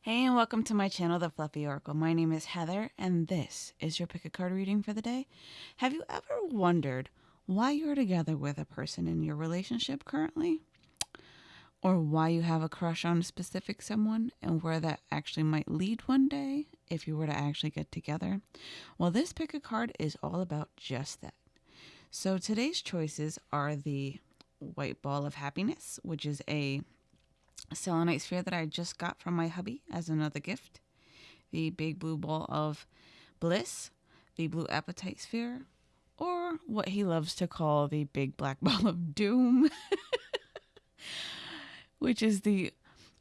Hey, and welcome to my channel, The Fluffy Oracle. My name is Heather, and this is your pick a card reading for the day. Have you ever wondered why you're together with a person in your relationship currently? Or why you have a crush on a specific someone and where that actually might lead one day if you were to actually get together? Well, this pick a card is all about just that. So today's choices are the White Ball of Happiness, which is a selenite sphere that I just got from my hubby as another gift. The big blue ball of bliss, the blue apatite sphere, or what he loves to call the big black ball of doom, which is the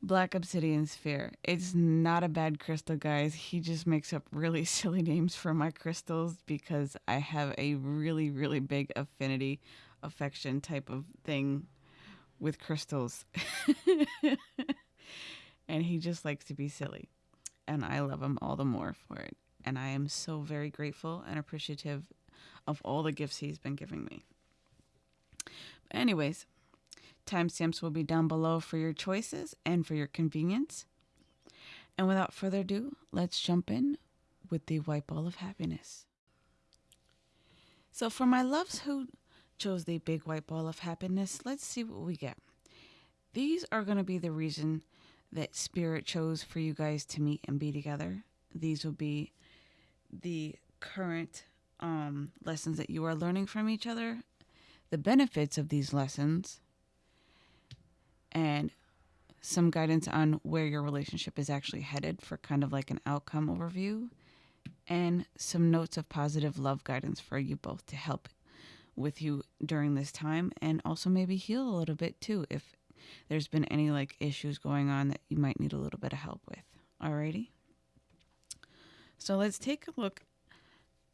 black obsidian sphere. It's not a bad crystal, guys. He just makes up really silly names for my crystals because I have a really, really big affinity, affection type of thing with crystals. and he just likes to be silly. And I love him all the more for it. And I am so very grateful and appreciative of all the gifts he's been giving me. But anyways, timestamps will be down below for your choices and for your convenience. And without further ado, let's jump in with the white ball of happiness. So, for my loves who chose the big white ball of happiness. Let's see what we get. These are going to be the reason that Spirit chose for you guys to meet and be together. These will be the current um, lessons that you are learning from each other, the benefits of these lessons, and some guidance on where your relationship is actually headed for kind of like an outcome overview, and some notes of positive love guidance for you both to help with you during this time and also maybe heal a little bit too if there's been any like issues going on that you might need a little bit of help with. Alrighty. So let's take a look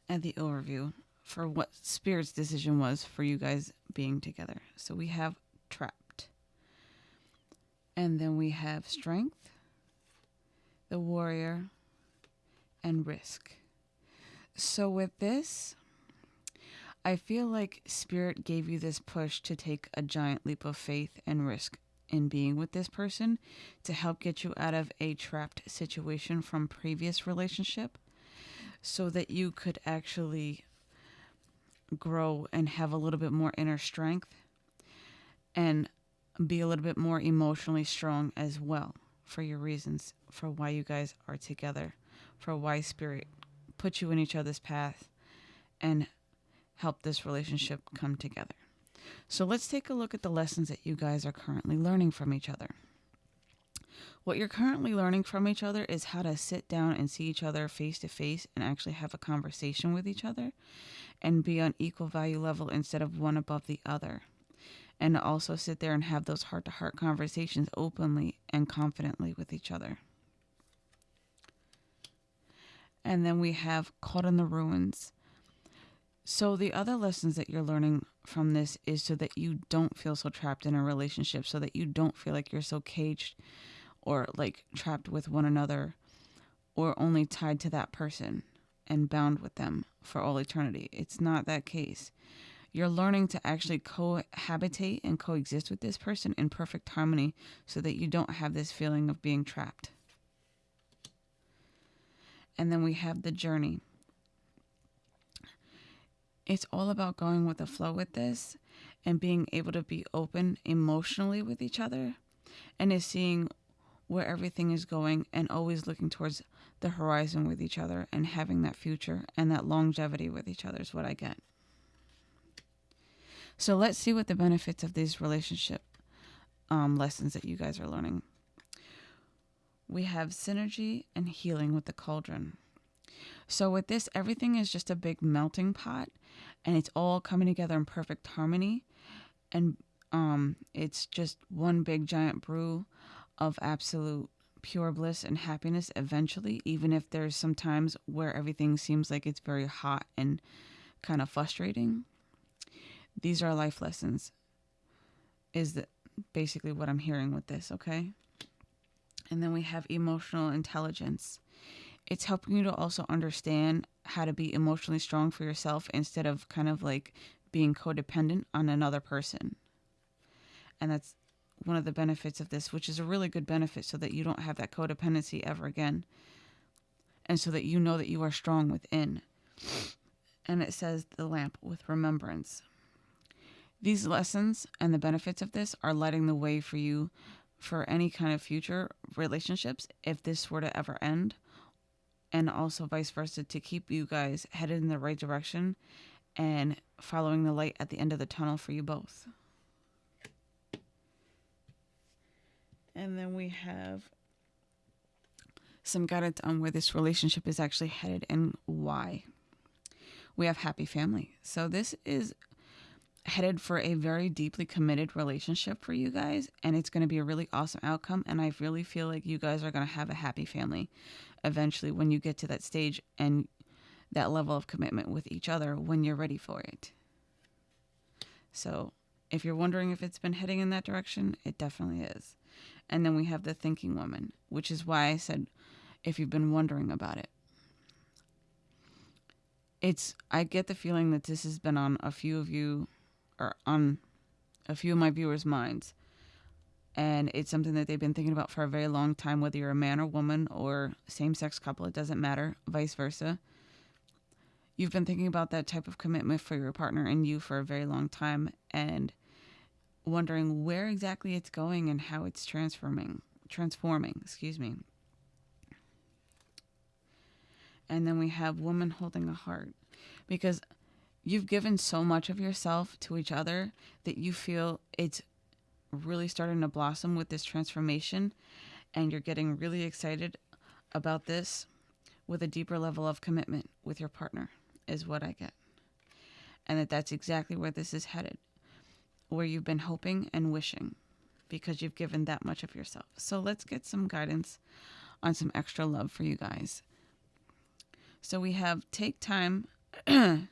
at the overview for what Spirit's decision was for you guys being together. So we have trapped. And then we have strength, the warrior, and risk. So with this, I feel like Spirit gave you this push to take a giant leap of faith and risk in being with this person to help get you out of a trapped situation from previous relationship so that you could actually grow and have a little bit more inner strength and be a little bit more emotionally strong as well for your reasons for why you guys are together, for why spirit put you in each other's path and help this relationship come together. So let's take a look at the lessons that you guys are currently learning from each other. What you're currently learning from each other is how to sit down and see each other face to face and actually have a conversation with each other and be on equal value level instead of one above the other. And also sit there and have those heart to heart conversations openly and confidently with each other. And then we have Caught in the Ruins. So, the other lessons that you're learning from this is so that you don't feel so trapped in a relationship, so that you don't feel like you're so caged or like trapped with one another or only tied to that person and bound with them for all eternity. It's not that case. You're learning to actually cohabitate and coexist with this person in perfect harmony so that you don't have this feeling of being trapped. And then we have the journey it's all about going with the flow with this and being able to be open emotionally with each other and is seeing where everything is going and always looking towards the horizon with each other and having that future and that longevity with each other is what I get. So let's see what the benefits of these relationship um, lessons that you guys are learning. We have synergy and healing with the cauldron. So with this, everything is just a big melting pot and it's all coming together in perfect harmony. And um, it's just one big giant brew of absolute pure bliss and happiness eventually, even if there's some times where everything seems like it's very hot and kind of frustrating. These are life lessons, is basically what I'm hearing with this, okay? And then we have emotional intelligence it's helping you to also understand how to be emotionally strong for yourself instead of kind of like being codependent on another person. And that's one of the benefits of this, which is a really good benefit so that you don't have that codependency ever again. And so that you know that you are strong within. And it says the lamp with remembrance. These lessons and the benefits of this are lighting the way for you for any kind of future relationships if this were to ever end. And also vice versa to keep you guys headed in the right direction and following the light at the end of the tunnel for you both. And then we have some guidance on where this relationship is actually headed and why. We have happy family. So this is headed for a very deeply committed relationship for you guys and it's going to be a really awesome outcome and I really feel like you guys are going to have a happy family eventually when you get to that stage and that level of commitment with each other when you're ready for it. So, if you're wondering if it's been heading in that direction, it definitely is. And then we have the thinking woman, which is why I said if you've been wondering about it. It's I get the feeling that this has been on a few of you or on a few of my viewers' minds. And it's something that they've been thinking about for a very long time, whether you're a man or woman or same sex couple, it doesn't matter, vice versa. You've been thinking about that type of commitment for your partner and you for a very long time and wondering where exactly it's going and how it's transforming transforming, excuse me. And then we have woman holding a heart because you've given so much of yourself to each other that you feel it's really starting to blossom with this transformation and you're getting really excited about this with a deeper level of commitment with your partner is what I get. And that that's exactly where this is headed. Where you've been hoping and wishing because you've given that much of yourself. So let's get some guidance on some extra love for you guys. So we have take time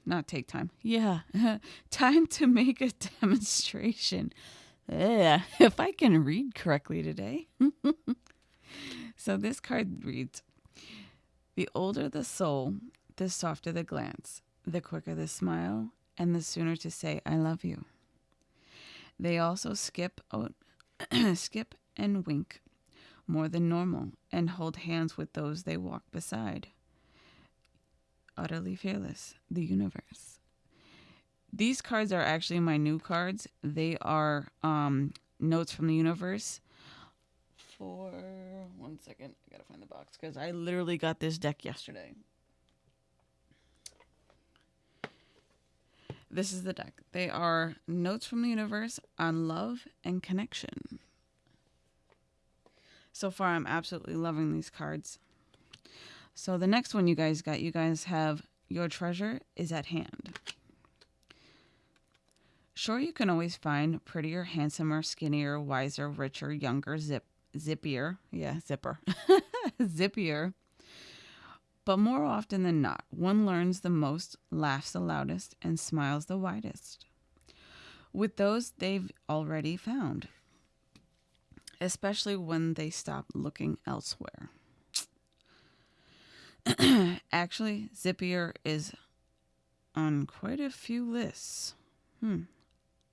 not take time. Yeah. time to make a demonstration. If I can read correctly today. so this card reads The older the soul, the softer the glance, the quicker the smile, and the sooner to say, I love you. They also skip, oh, skip and wink more than normal and hold hands with those they walk beside utterly fearless, the universe. These cards are actually my new cards. They are um, notes from the universe. For one second, I gotta find the box because I literally got this deck yesterday. This is the deck. They are notes from the universe on love and connection. So far, I'm absolutely loving these cards. So the next one you guys got, you guys have Your Treasure is at Hand. Sure, you can always find prettier, handsomer, skinnier, wiser, richer, younger, zip, zippier. Yeah, zipper. zippier. But more often than not, one learns the most, laughs the loudest, and smiles the widest. With those they've already found, especially when they stop looking elsewhere. Actually, Zippier is on quite a few lists. Hmm.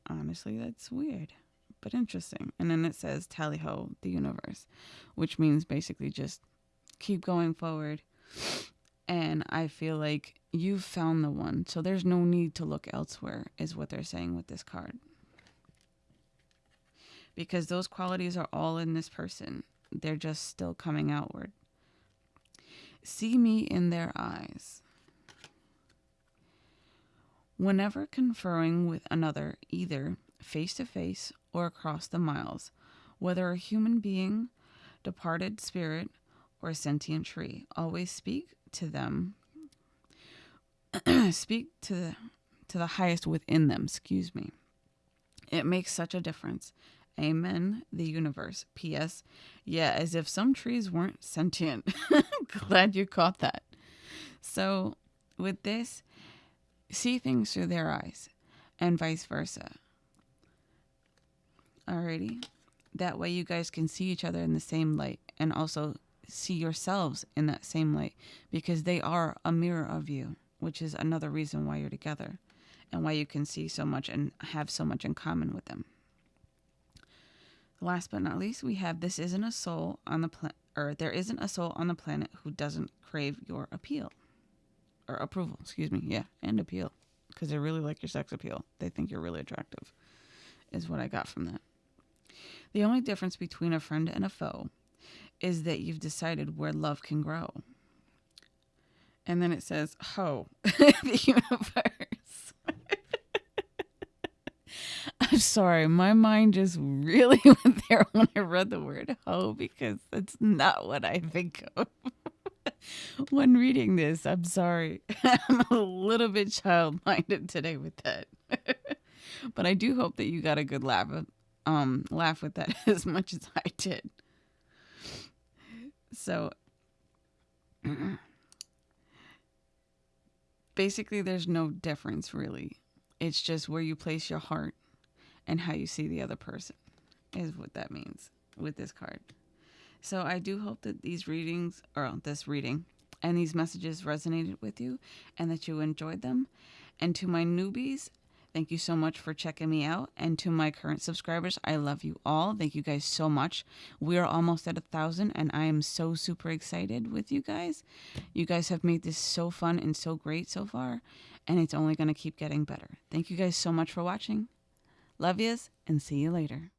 Honestly, that's weird, but interesting. And then it says Tally Ho, the universe, which means basically just keep going forward. And I feel like you've found the one, so there's no need to look elsewhere, is what they're saying with this card. Because those qualities are all in this person, they're just still coming outward. See me in their eyes. Whenever conferring with another, either face to face or across the miles, whether a human being, departed spirit, or sentient tree, always speak to them. speak to the, to the highest within them, excuse me. It makes such a difference. Amen. The universe. P.S. Yeah, as if some trees weren't sentient. Glad you caught that. So, with this, see things through their eyes and vice versa. Alrighty. That way, you guys can see each other in the same light and also see yourselves in that same light because they are a mirror of you, which is another reason why you're together and why you can see so much and have so much in common with them. Last but not least, we have this isn't a soul on the planet, or there isn't a soul on the planet who doesn't crave your appeal or approval. Excuse me. Yeah, and appeal because they really like your sex appeal. They think you're really attractive, is what I got from that. The only difference between a friend and a foe is that you've decided where love can grow. And then it says, Ho, the universe. I'm sorry, my mind just really went there when I read the word ho because that's not what I think of when reading this. I'm sorry. I'm a little bit child minded today with that. but I do hope that you got a good laugh um laugh with that as much as I did. So basically there's no difference really. It's just where you place your heart and how you see the other person is what that means with this card. So I do hope that these readings or this reading and these messages resonated with you and that you enjoyed them. And to my newbies, thank you so much for checking me out. And to my current subscribers, I love you all. Thank you guys so much. We are almost at a thousand, and I am so super excited with you guys. You guys have made this so fun and so great so far, and it's only going to keep getting better. Thank you guys so much for watching. Love yous, and see you later.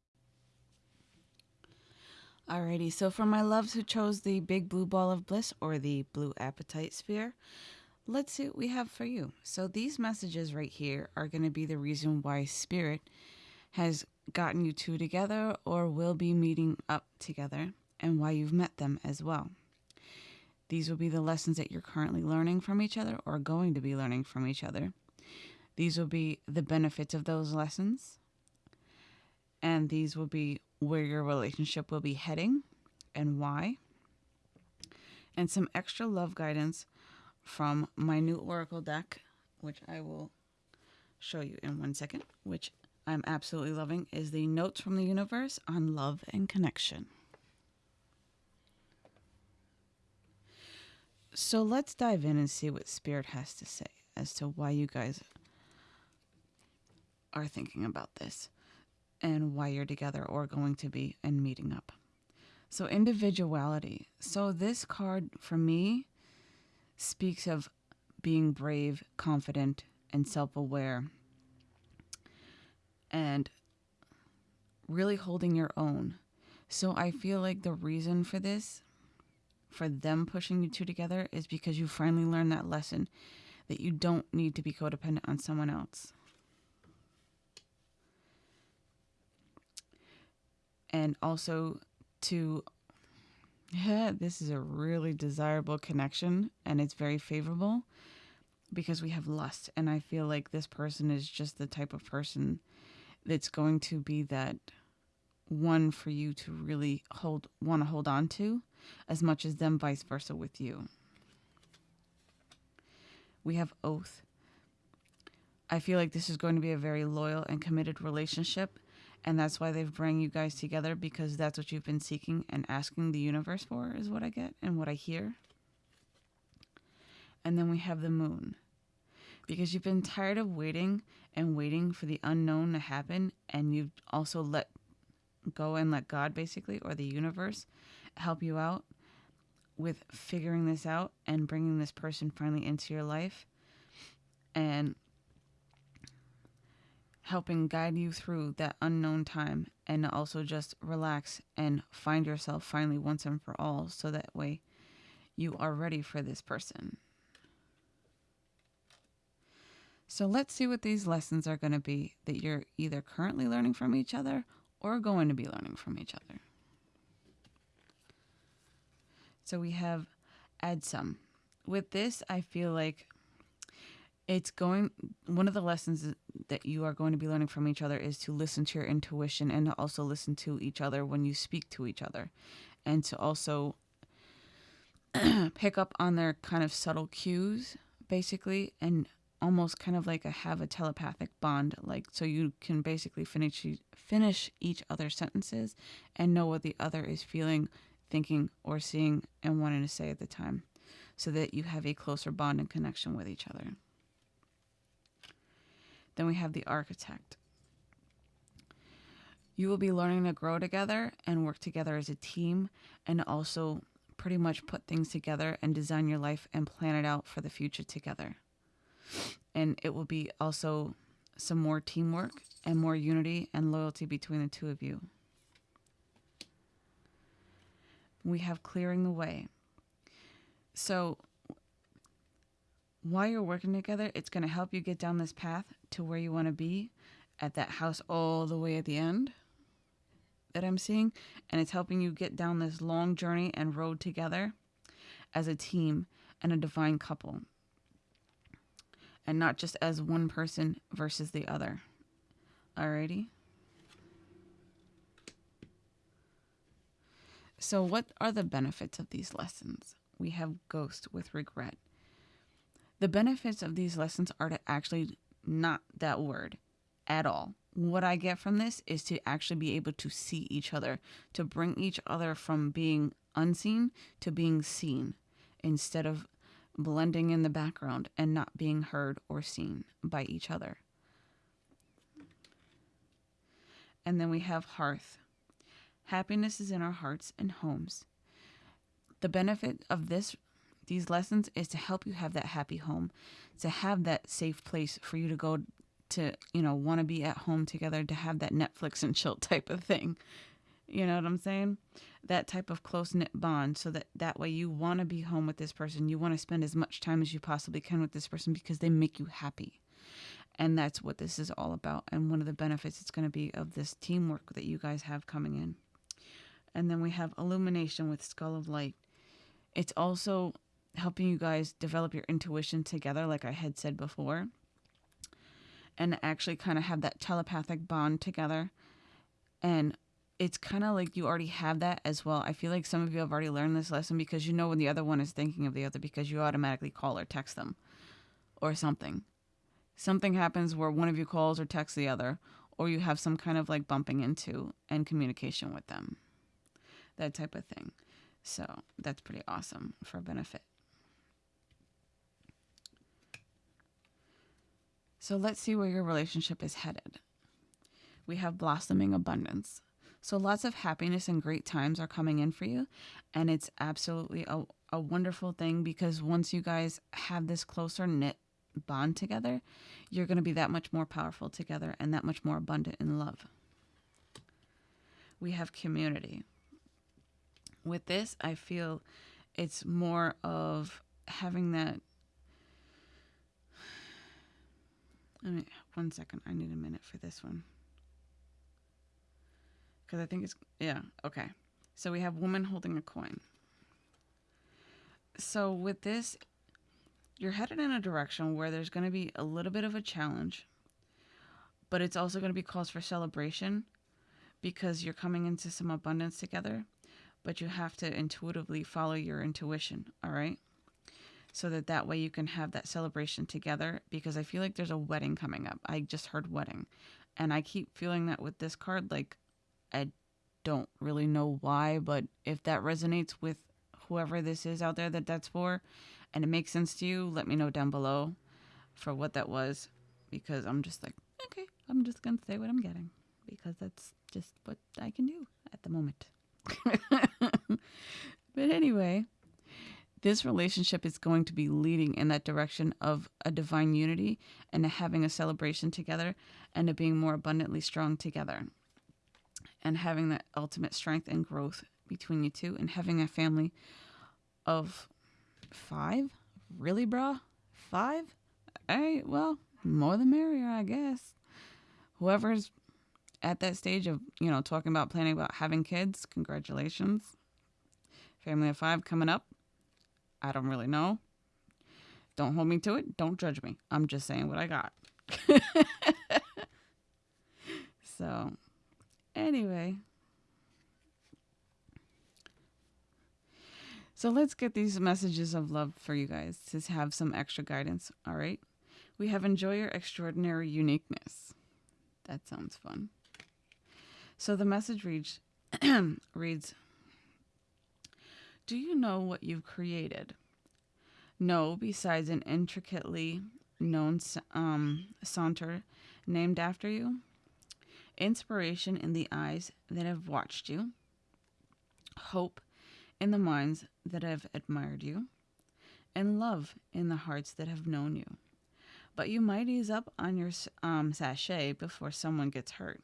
Alrighty, so for my loves who chose the big blue ball of bliss or the blue apatite sphere, let's see what we have for you. So these messages right here are going to be the reason why spirit has gotten you two together or will be meeting up together and why you've met them as well. These will be the lessons that you're currently learning from each other or going to be learning from each other. These will be the benefits of those lessons. And these will be where your relationship will be heading and why. And some extra love guidance from my new Oracle deck, which I will show you in one second, which I'm absolutely loving, is the Notes from the Universe on Love and Connection. So let's dive in and see what Spirit has to say as to why you guys are thinking about this and why you're together or going to be and meeting up. So, individuality. So, this card for me speaks of being brave, confident, and self aware, and really holding your own. So, I feel like the reason for this, for them pushing you two together, is because you finally learned that lesson that you don't need to be codependent on someone else. And also to this is a really desirable connection and it's very favorable because we have lust and I feel like this person is just the type of person that's going to be that one for you to really hold want to hold on to as much as them vice versa with you. We have oath. I feel like this is going to be a very loyal and committed relationship and that's why they've bring you guys together because that's what you've been seeking and asking the universe for is what I get and what I hear. And then we have the moon. Because you've been tired of waiting and waiting for the unknown to happen and you've also let go and let God basically or the universe help you out with figuring this out and bringing this person finally into your life. And helping guide you through that unknown time and also just relax and find yourself finally once and for all so that way you are ready for this person. So let's see what these lessons are going to be that you're either currently learning from each other or going to be learning from each other. So we have add some. With this, I feel like it's going one of the lessons that you are going to be learning from each other is to listen to your intuition and to also listen to each other when you speak to each other. And to also pick up on their kind of subtle cues basically and almost kind of like a have a telepathic bond like so you can basically finish finish each other's sentences and know what the other is feeling thinking or seeing and wanting to say at the time so that you have a closer bond and connection with each other then we have the architect. You will be learning to grow together and work together as a team and also pretty much put things together and design your life and plan it out for the future together. And it will be also some more teamwork and more unity and loyalty between the two of you. We have clearing the way. So, while you're working together, it's going to help you get down this path to where you want to be at that house all the way at the end that I'm seeing. And it's helping you get down this long journey and road together as a team and a divine couple. And not just as one person versus the other. Alrighty? So, what are the benefits of these lessons? We have ghost with regret. The benefits of these lessons are to actually not that word at all. What I get from this is to actually be able to see each other, to bring each other from being unseen to being seen instead of blending in the background and not being heard or seen by each other. And then we have hearth. Happiness is in our hearts and homes. The benefit of this these lessons is to help you have that happy home, to have that safe place for you to go to, you know, want to be at home together, to have that Netflix and chill type of thing. You know what I'm saying? That type of close knit bond so that that way you want to be home with this person. You want to spend as much time as you possibly can with this person because they make you happy. And that's what this is all about. And one of the benefits it's going to be of this teamwork that you guys have coming in. And then we have illumination with Skull of Light. It's also helping you guys develop your intuition together, like I had said before, and actually kind of have that telepathic bond together. And it's kind of like you already have that as well. I feel like some of you have already learned this lesson because you know when the other one is thinking of the other because you automatically call or text them or something. Something happens where one of you calls or texts the other, or you have some kind of like bumping into and communication with them. That type of thing. So that's pretty awesome for benefit. So let's see where your relationship is headed. We have blossoming abundance. So lots of happiness and great times are coming in for you. And it's absolutely a, a wonderful thing because once you guys have this closer knit bond together, you're going to be that much more powerful together and that much more abundant in love. We have community. With this, I feel it's more of having that I mean, one second. I need a minute for this one. Because I think it's, yeah, okay. So we have woman holding a coin. So with this, you're headed in a direction where there's going to be a little bit of a challenge, but it's also going to be cause for celebration because you're coming into some abundance together, but you have to intuitively follow your intuition, all right? So that that way you can have that celebration together because I feel like there's a wedding coming up. I just heard wedding. And I keep feeling that with this card like I don't really know why, but if that resonates with whoever this is out there that that's for and it makes sense to you, let me know down below for what that was because I'm just like, okay, I'm just going to say what I'm getting because that's just what I can do at the moment. but anyway, this relationship is going to be leading in that direction of a divine unity and having a celebration together and being more abundantly strong together and having that ultimate strength and growth between you two and having a family of five? Really brah five? All right well more the merrier i guess. Whoever's at that stage of you know talking about planning about having kids congratulations. Family of five coming up I don't really know. Don't hold me to it. Don't judge me. I'm just saying what I got. so, anyway. So let's get these messages of love for you guys to have some extra guidance. All right. We have enjoy your extraordinary uniqueness. That sounds fun. So the message reads, reads do you know what you've created? No, besides an intricately known um, saunter named after you. inspiration in the eyes that have watched you, hope in the minds that have admired you, and love in the hearts that have known you. But you might ease up on your um, sashay before someone gets hurt.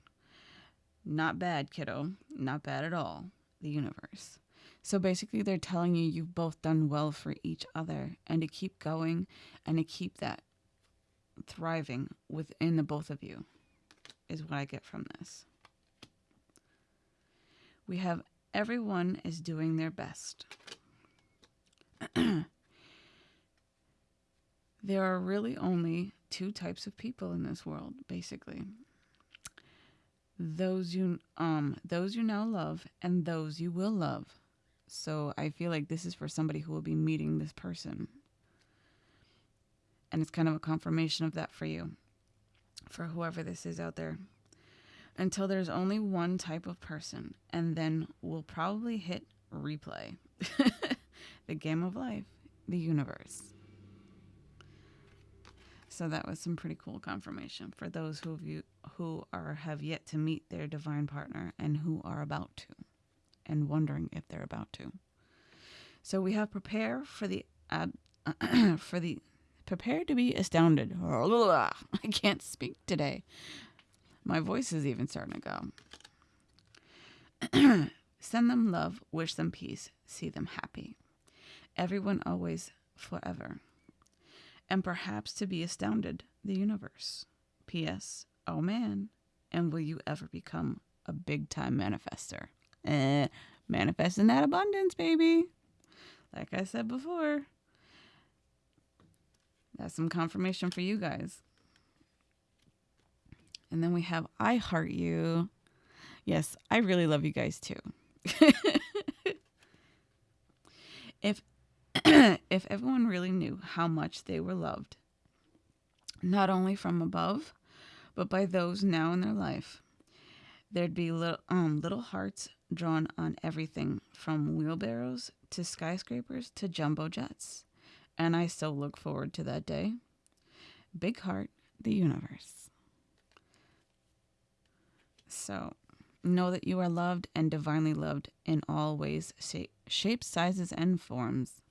Not bad, kiddo. Not bad at all. The universe. So basically, they're telling you you've both done well for each other and to keep going and to keep that thriving within the both of you, is what I get from this. We have everyone is doing their best. there are really only two types of people in this world, basically those you um those you now love and those you will love. So I feel like this is for somebody who will be meeting this person. And it's kind of a confirmation of that for you. For whoever this is out there. Until there's only one type of person and then we'll probably hit replay. the game of life, the universe. So that was some pretty cool confirmation for those who you who are have yet to meet their divine partner and who are about to and wondering if they're about to. So we have prepare for the ab, for the prepare to be astounded. I can't speak today. My voice is even starting to go. Send them love, wish them peace, see them happy. Everyone always forever and perhaps to be astounded the universe. P.S. Oh man, and will you ever become a big time manifester? Eh, manifesting that abundance, baby. Like I said before, that's some confirmation for you guys. And then we have I Heart You. Yes, I really love you guys too. if if everyone really knew how much they were loved, not only from above, but by those now in their life, there'd be little, um, little hearts drawn on everything from wheelbarrows to skyscrapers to jumbo jets. And I still look forward to that day. Big heart, the universe. So, know that you are loved and divinely loved in all ways, shapes, sizes, and forms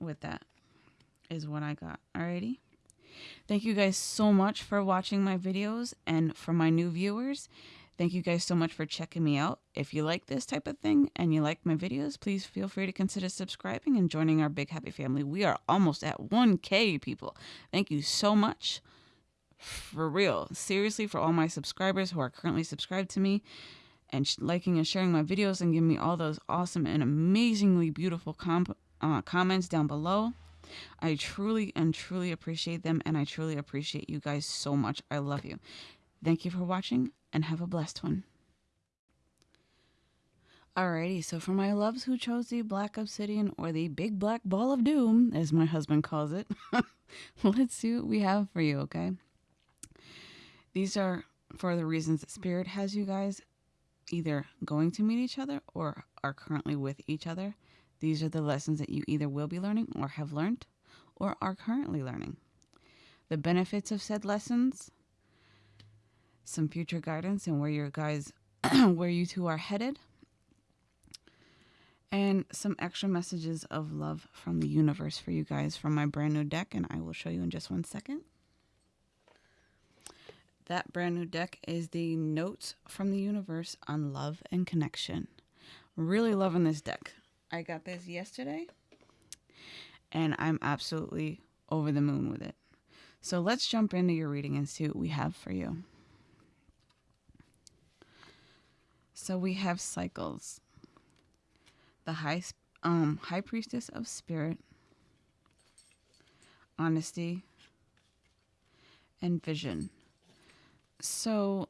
with that is what I got. Alrighty. Thank you guys so much for watching my videos and for my new viewers. Thank you guys so much for checking me out. If you like this type of thing and you like my videos, please feel free to consider subscribing and joining our big happy family. We are almost at 1K people. Thank you so much. For real. Seriously, for all my subscribers who are currently subscribed to me and liking and sharing my videos and giving me all those awesome and amazingly beautiful comp uh, comments down below. I truly and truly appreciate them, and I truly appreciate you guys so much. I love you. Thank you for watching, and have a blessed one. Alrighty, so for my loves who chose the Black Obsidian or the Big Black Ball of Doom, as my husband calls it, let's see what we have for you, okay? These are for the reasons that Spirit has you guys either going to meet each other or are currently with each other. These are the lessons that you either will be learning or have learned or are currently learning. The benefits of said lessons, some future guidance and where your guys where you two are headed, and some extra messages of love from the universe for you guys from my brand new deck and I will show you in just one second. That brand new deck is the Notes from the Universe on Love and Connection. Really loving this deck. I got this yesterday and I'm absolutely over the moon with it. So let's jump into your reading and see what we have for you. So we have cycles. The high um high priestess of spirit, honesty, and vision. So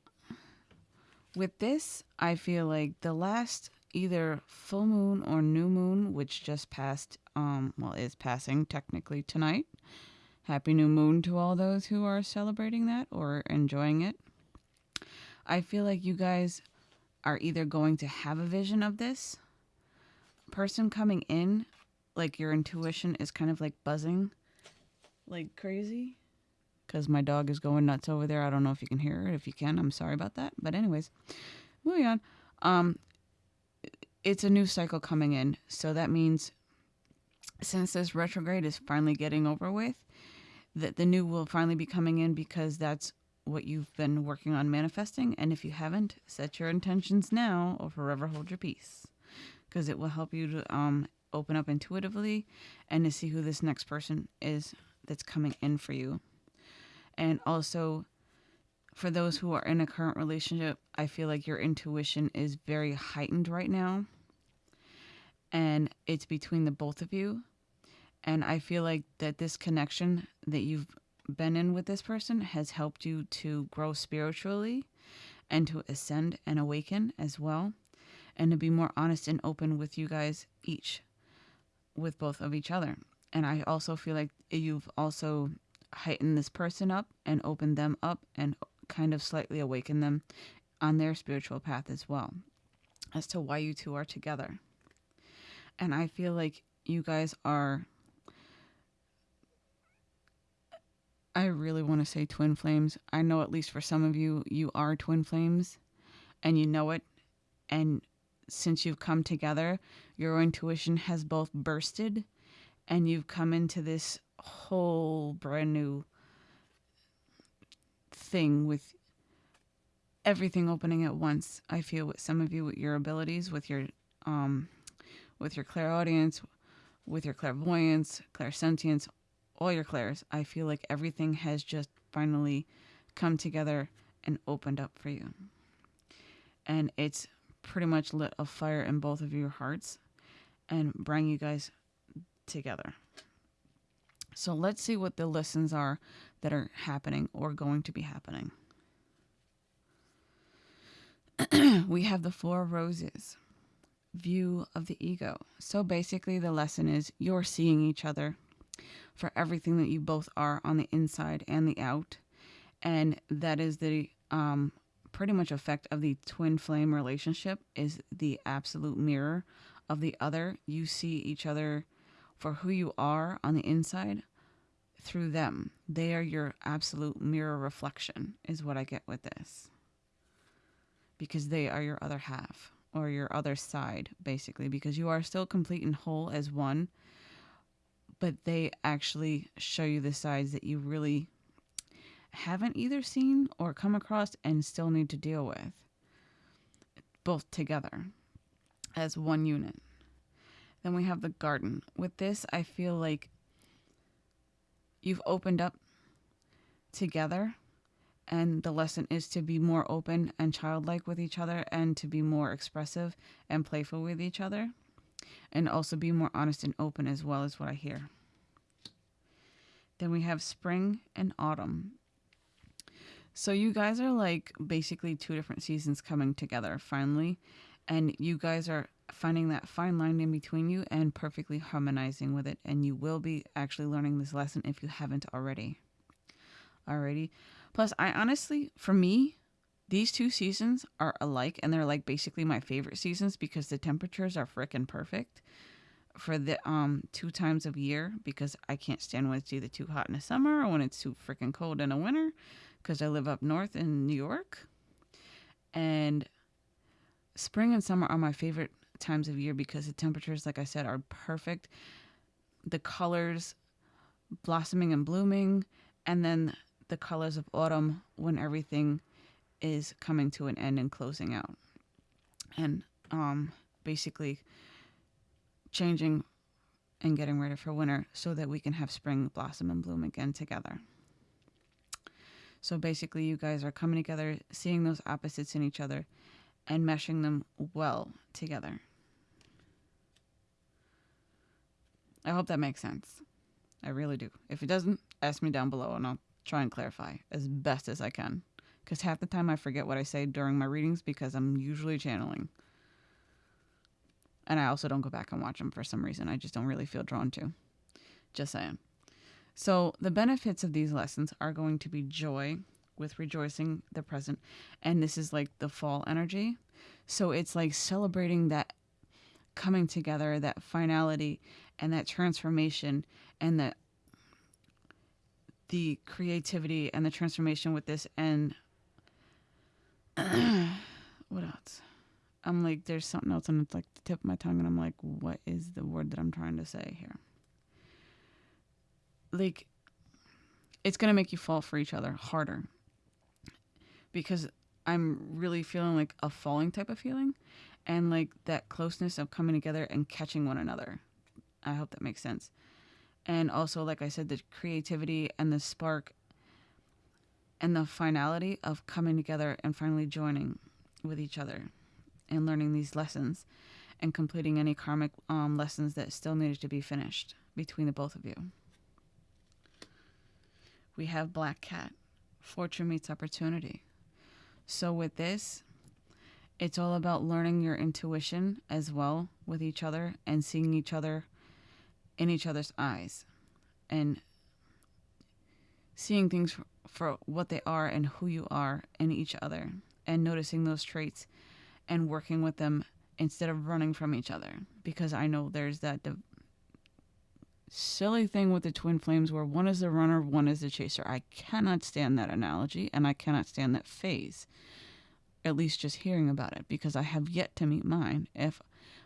with this, I feel like the last either full moon or new moon, which just passed, um, well, is passing technically tonight. Happy new moon to all those who are celebrating that or enjoying it. I feel like you guys are either going to have a vision of this person coming in, like your intuition is kind of like buzzing like crazy. because my dog is going nuts over there. I don't know if you can hear it. If you can, I'm sorry about that. But anyways, moving on. Um, it's a new cycle coming in, so that means since this retrograde is finally getting over with, that the new will finally be coming in because that's what you've been working on manifesting. And if you haven't, set your intentions now or forever hold your peace because it will help you to um, open up intuitively and to see who this next person is that's coming in for you. And also, for those who are in a current relationship, I feel like your intuition is very heightened right now. And it's between the both of you. And I feel like that this connection that you've been in with this person has helped you to grow spiritually and to ascend and awaken as well. And to be more honest and open with you guys each, with both of each other. And I also feel like you've also heightened this person up and opened them up and kind of slightly awaken them on their spiritual path as well as to why you two are together. And I feel like you guys are I really want to say twin flames. I know at least for some of you, you are twin flames and you know it. And since you've come together, your intuition has both bursted and you've come into this whole brand new thing with everything opening at once. I feel with some of you with your abilities, with your um with your clairaudience, with your clairvoyance, clairsentience, all your clairs. I feel like everything has just finally come together and opened up for you. And it's pretty much lit a fire in both of your hearts and bring you guys together. So let's see what the lessons are that are happening or going to be happening. we have the Four Roses view of the ego. So basically, the lesson is you're seeing each other for everything that you both are on the inside and the out. And that is the um, pretty much effect of the twin flame relationship is the absolute mirror of the other. You see each other for who you are on the inside through them. They are your absolute mirror reflection, is what I get with this. Because they are your other half or your other side, basically, because you are still complete and whole as one, but they actually show you the sides that you really haven't either seen or come across and still need to deal with, both together as one unit. Then we have the garden. With this, I feel like you've opened up together and the lesson is to be more open and childlike with each other and to be more expressive and playful with each other and also be more honest and open as well as what I hear. Then we have spring and autumn. So you guys are like basically two different seasons coming together finally and you guys are finding that fine line in between you and perfectly harmonizing with it and you will be actually learning this lesson if you haven't already. Alrighty. Plus I honestly for me these two seasons are alike and they're like basically my favorite seasons because the temperatures are freaking perfect for the um two times of year because I can't stand when it's either too hot in the summer or when it's too freaking cold in the winter because I live up north in New York. And spring and summer are my favorite times of year because the temperatures like I said are perfect. The colors blossoming and blooming and then the colors of autumn when everything is coming to an end and closing out. And um, basically changing and getting ready for winter so that we can have spring blossom and bloom again together. So basically, you guys are coming together, seeing those opposites in each other, and meshing them well together. I hope that makes sense. I really do. If it doesn't, ask me down below and I'll try and clarify as best as I can because half the time I forget what I say during my readings because I'm usually channeling. And I also don't go back and watch them for some reason. I just don't really feel drawn to. Just saying. So, the benefits of these lessons are going to be joy with rejoicing the present. And this is like the fall energy. So, it's like celebrating that coming together, that finality, and that transformation, and that the creativity and the transformation with this and what else? I'm like, there's something else, and it's like the tip of my tongue, and I'm like, what is the word that I'm trying to say here? Like, it's gonna make you fall for each other harder because I'm really feeling like a falling type of feeling, and like that closeness of coming together and catching one another. I hope that makes sense. And also, like I said, the creativity and the spark and the finality of coming together and finally joining with each other and learning these lessons and completing any karmic um, lessons that still needed to be finished between the both of you. We have Black Cat. Fortune meets opportunity. So, with this, it's all about learning your intuition as well with each other and seeing each other in each other's eyes and seeing things for what they are and who you are in each other and noticing those traits and working with them instead of running from each other because I know there's that div- silly thing with the twin flames where one is the runner, one is the chaser. I cannot stand that analogy and I cannot stand that phase. At least just hearing about it because I have yet to meet mine. If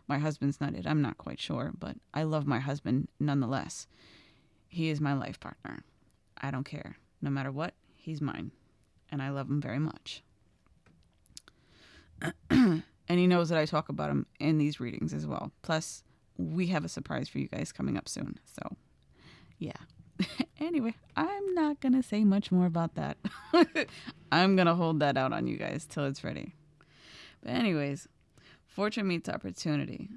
my husband's not it, I'm not quite sure, but I love my husband nonetheless. He is my life partner. I don't care. No matter what, he's mine. And I love him very much. and he knows that I talk about him in these readings as well. Plus, we have a surprise for you guys coming up soon. So, yeah. anyway, I'm not going to say much more about that. I'm going to hold that out on you guys till it's ready. But, anyways, fortune meets opportunity.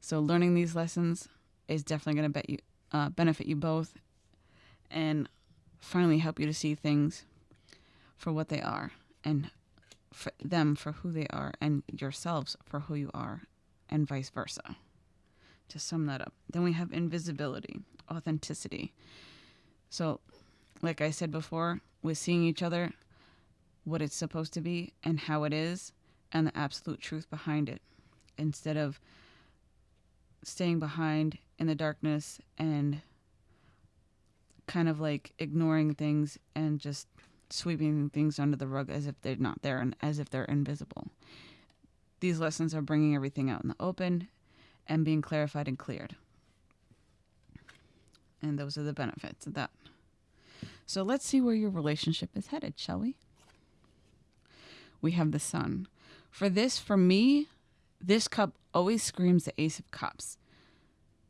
So, learning these lessons is definitely going to bet you, uh, benefit you both and finally help you to see things for what they are and for them for who they are and yourselves for who you are and vice versa. To sum that up, then we have invisibility, authenticity. So, like I said before, with seeing each other, what it's supposed to be and how it is, and the absolute truth behind it, instead of staying behind in the darkness and kind of like ignoring things and just sweeping things under the rug as if they're not there and as if they're invisible. These lessons are bringing everything out in the open and being clarified and cleared. And those are the benefits of that. So let's see where your relationship is headed, shall we? We have the sun. For this, for me, this cup always screams the Ace of Cups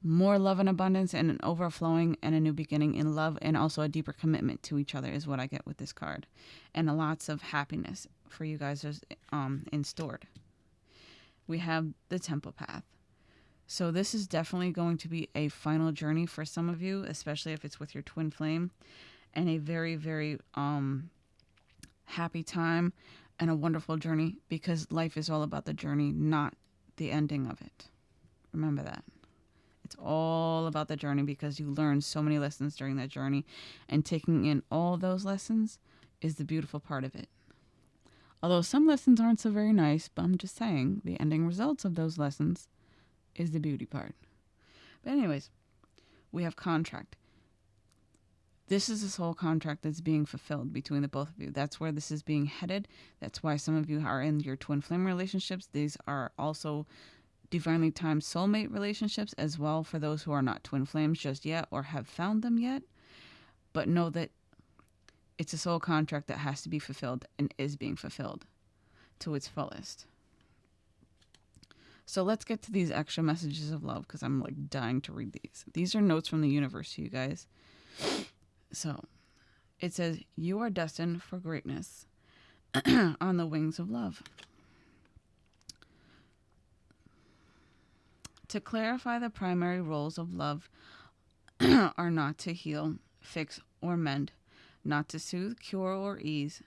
more love and abundance and an overflowing and a new beginning in love and also a deeper commitment to each other is what I get with this card. And lots of happiness for you guys is um, in stored. We have the temple path. So this is definitely going to be a final journey for some of you, especially if it's with your twin flame, and a very, very um, happy time and a wonderful journey because life is all about the journey, not the ending of it. Remember that. It's all about the journey because you learn so many lessons during that journey. And taking in all those lessons is the beautiful part of it. Although some lessons aren't so very nice, but I'm just saying the ending results of those lessons is the beauty part. But, anyways, we have contract. This is this whole contract that's being fulfilled between the both of you. That's where this is being headed. That's why some of you are in your twin flame relationships. These are also divinely timed soulmate relationships as well for those who are not twin flames just yet or have found them yet. But know that it's a soul contract that has to be fulfilled and is being fulfilled to its fullest. So let's get to these extra messages of love because I'm like dying to read these. These are notes from the universe, to you guys. So it says, You are destined for greatness on the wings of love. To clarify, the primary roles of love are not to heal, fix, or mend, not to soothe, cure, or ease,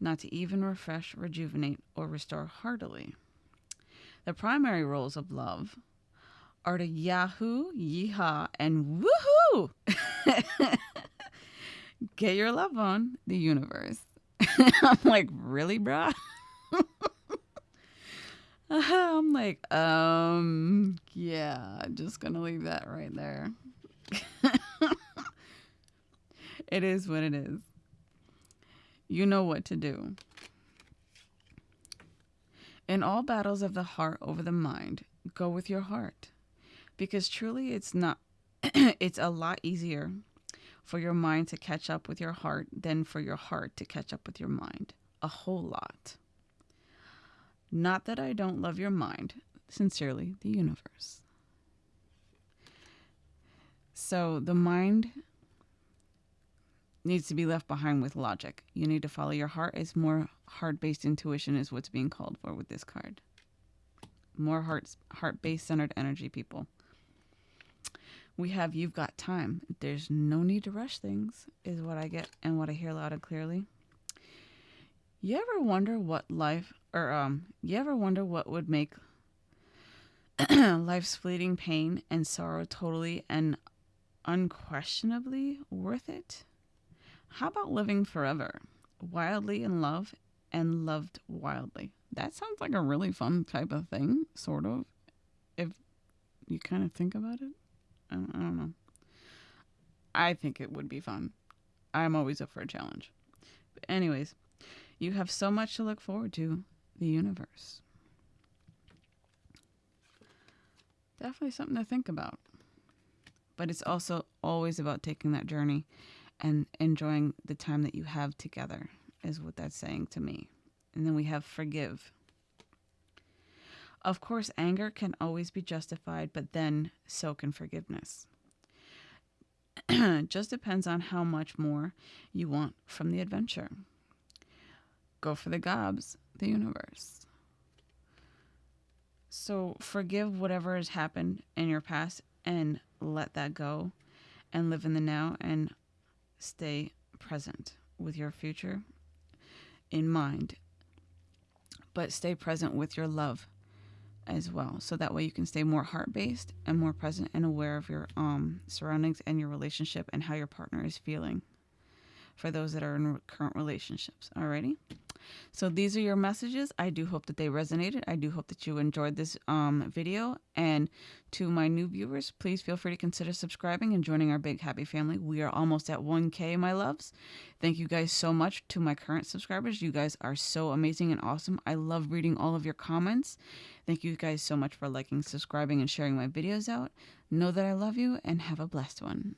not to even refresh, rejuvenate, or restore heartily. The primary roles of love are to yahoo, yeehaw, and woohoo! Get your love on the universe. I'm like, really, bruh? I'm like, um, yeah, just gonna leave that right there. it is what it is. You know what to do. In all battles of the heart over the mind, go with your heart. Because truly it's not it's a lot easier for your mind to catch up with your heart than for your heart to catch up with your mind. A whole lot. Not that I don't love your mind. Sincerely, the universe. So the mind needs to be left behind with logic. You need to follow your heart. It's more heart-based intuition is what's being called for with this card. More heart heart-based centered energy people. We have you've got time. There's no need to rush things is what I get and what I hear loud and clearly. You ever wonder what life or um you ever wonder what would make life's fleeting pain and sorrow totally and unquestionably worth it? How about living forever, wildly in love and loved wildly? That sounds like a really fun type of thing, sort of, if you kind of think about it. I don't, know. I think it would be fun. I'm always up for a challenge. But anyways, you have so much to look forward to. The universe. Definitely something to think about. But it's also always about taking that journey and enjoying the time that you have together, is what that's saying to me. And then we have forgive. Of course, anger can always be justified, but then so can forgiveness. Just depends on how much more you want from the adventure. Go for the gobs, the universe. So forgive whatever has happened in your past and let that go and live in the now and stay present with your future in mind, but stay present with your love as well. So that way you can stay more heart based and more present and aware of your um, surroundings and your relationship and how your partner is feeling for those that are in current relationships. Alrighty. So these are your messages. I do hope that they resonated. I do hope that you enjoyed this um, video. And to my new viewers, please feel free to consider subscribing and joining our big happy family. We are almost at 1K, my loves. Thank you guys so much to my current subscribers. You guys are so amazing and awesome. I love reading all of your comments. Thank you guys so much for liking, subscribing, and sharing my videos out. Know that I love you and have a blessed one.